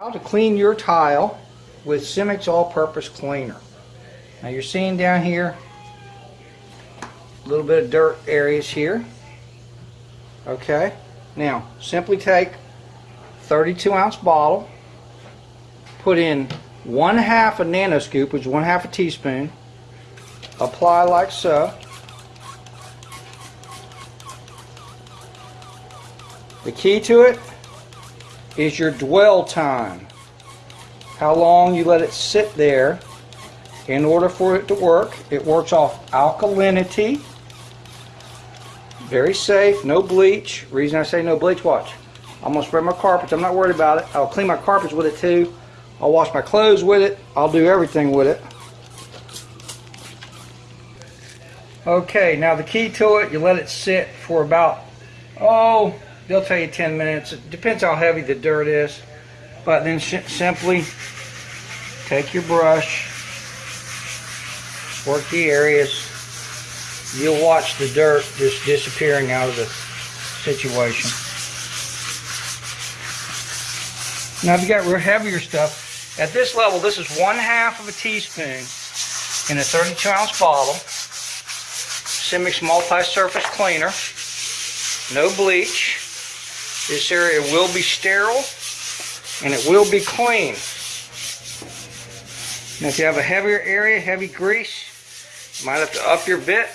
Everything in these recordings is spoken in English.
How to clean your tile with Simix All-Purpose Cleaner. Now you're seeing down here a little bit of dirt areas here. Okay. Now simply take 32 ounce bottle, put in one half a nano scoop, which is one half a teaspoon, apply like so. The key to it is your dwell time. How long you let it sit there in order for it to work. It works off alkalinity. Very safe, no bleach. Reason I say no bleach, watch. I'm gonna spread my carpets, I'm not worried about it. I'll clean my carpets with it too. I'll wash my clothes with it. I'll do everything with it. Okay, now the key to it, you let it sit for about, oh, they'll tell you 10 minutes. It depends how heavy the dirt is. But then simply take your brush, work the areas. You'll watch the dirt just disappearing out of the situation. Now if you got real heavier stuff, at this level, this is one half of a teaspoon in a 32 ounce bottle. Simix multi-surface cleaner. No bleach. This area will be sterile and it will be clean. Now if you have a heavier area, heavy grease, you might have to up your bit.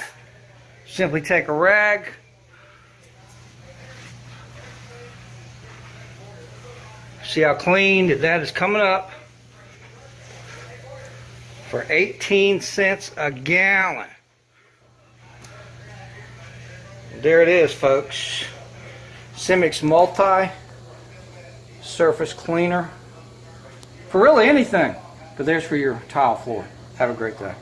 Simply take a rag, see how clean that is coming up for 18 cents a gallon. There it is folks. Simix Multi Surface Cleaner for really anything, but there's for your tile floor. Have a great day.